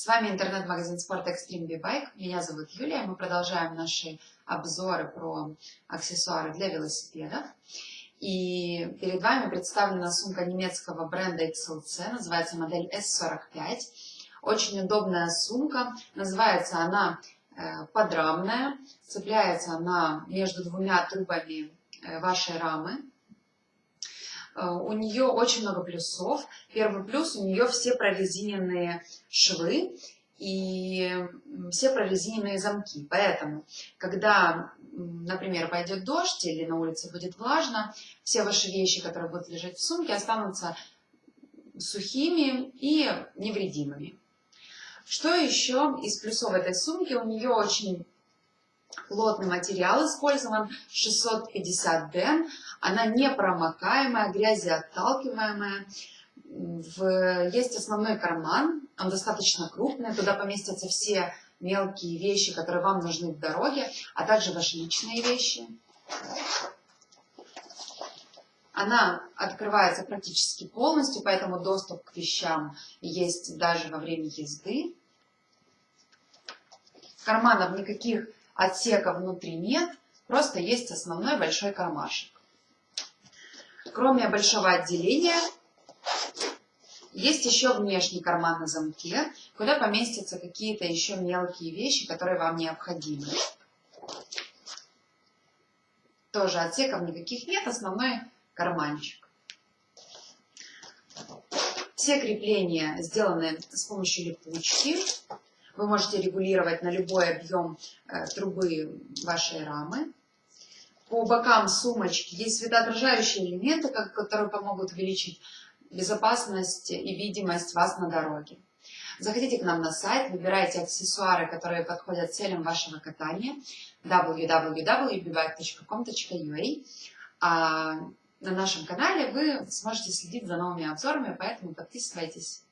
С вами интернет-магазин спорта Extreme B-Bike. Меня зовут Юлия. Мы продолжаем наши обзоры про аксессуары для велосипедов. И перед вами представлена сумка немецкого бренда XLC. Называется модель S45. Очень удобная сумка. Называется она э, подрамная. Цепляется она между двумя трубами э, вашей рамы. Э, у нее очень много плюсов. Первый плюс, у нее все прорезиненные швы и все прорезиненные замки. Поэтому, когда, например, пойдет дождь или на улице будет влажно, все ваши вещи, которые будут лежать в сумке, останутся сухими и невредимыми. Что еще из плюсов этой сумки? У нее очень Плотный материал использован 650D. Она непромокаемая, грязеотталкиваемая. В... Есть основной карман, он достаточно крупный, туда поместятся все мелкие вещи, которые вам нужны в дороге, а также ваши личные вещи. Она открывается практически полностью, поэтому доступ к вещам есть даже во время езды. Карманов никаких Отсека внутри нет, просто есть основной большой кармашек. Кроме большого отделения, есть еще внешний карман на замке, куда поместятся какие-то еще мелкие вещи, которые вам необходимы. Тоже отсеков никаких нет, основной карманчик. Все крепления сделаны с помощью липучки. Вы можете регулировать на любой объем э, трубы вашей рамы. По бокам сумочки есть светоотражающие элементы, которые помогут увеличить безопасность и видимость вас на дороге. Заходите к нам на сайт, выбирайте аксессуары, которые подходят целям вашего катания www.bbike.com.ua А на нашем канале вы сможете следить за новыми обзорами, поэтому подписывайтесь.